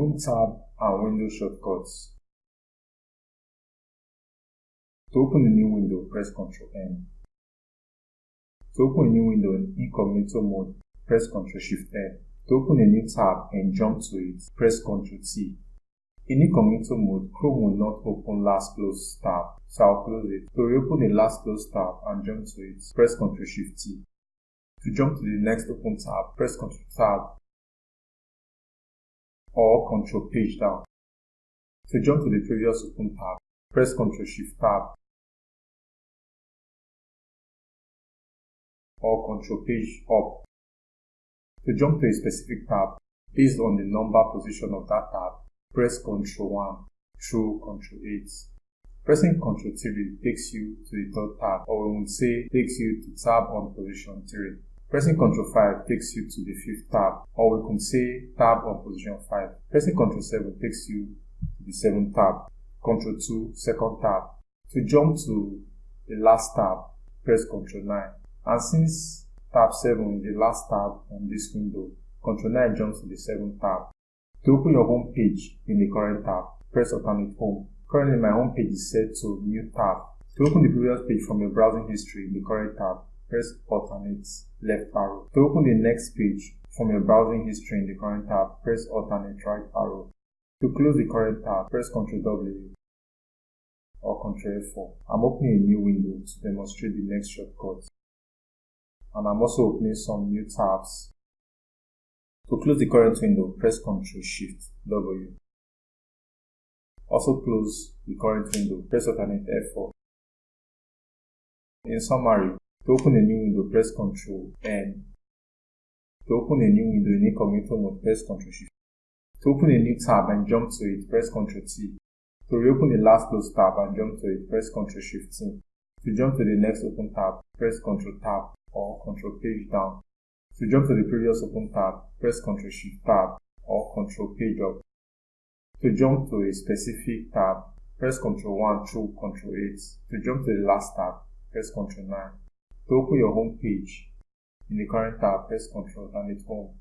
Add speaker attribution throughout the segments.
Speaker 1: Chrome tab and window shortcuts. To open a new window, press Ctrl N. To open a new window in incognito mode, press Ctrl Shift N. To open a new tab and jump to it, press Ctrl T. In incognito mode, Chrome will not open last closed tab, so I'll close it. To reopen the last closed tab and jump to it, press Ctrl Shift T. To jump to the next open tab, press Ctrl Tab or Ctrl Page down. To jump to the previous open tab, press Ctrl Shift Tab or Ctrl Page up. To jump to a specific tab, based on the number position of that tab, press Ctrl 1 through Ctrl 8. Pressing Ctrl 3 takes you to the third tab, or we would say takes you to tab on position 3. Pressing Ctrl 5 takes you to the fifth tab, or we can say tab on position 5. Pressing Ctrl 7 takes you to the seventh tab. Ctrl 2, second tab. To jump to the last tab, press Ctrl 9. And since tab 7 is the last tab on this window, Ctrl 9 jumps to the 7th tab. To open your home page in the current tab, press alternate home. Currently my home page is set to new tab. To open the previous page from your browsing history in the current tab, press alternate left arrow. To open the next page from your browsing history in the current tab, press alternate right arrow. To close the current tab, press Ctrl W or Ctrl F4. I'm opening a new window to demonstrate the next shortcut. And I'm also opening some new tabs. To close the current window, press Ctrl Shift W. Also close the current window, press alternate F4. In summary, to open a new window, press Ctrl N. To open a new window in incognito mode, press Ctrl Shift. To open a new tab and jump to it, press Ctrl T. To reopen the last closed tab and jump to it, press Ctrl Shift T. To jump to the next open tab, press Ctrl Tab or Ctrl Page down. To jump to the previous open tab, press Ctrl Shift Tab or Ctrl Page up. To jump to a specific tab, press Ctrl 1 through Ctrl 8. To jump to the last tab, press Ctrl 9. To open your home page, in the current tab, press Ctrl Alternate Home.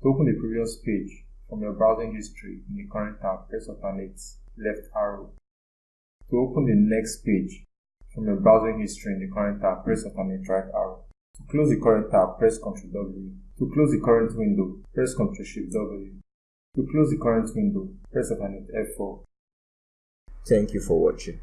Speaker 1: To open the previous page from your browsing history in the current tab, press Alternate left arrow. To open the next page from your browsing history in the current tab, press Alternate right arrow. To close the current tab, press Ctrl W. To close the current window, press Ctrl Shift W. To close the current window, press Alternate F4.
Speaker 2: Thank you for watching.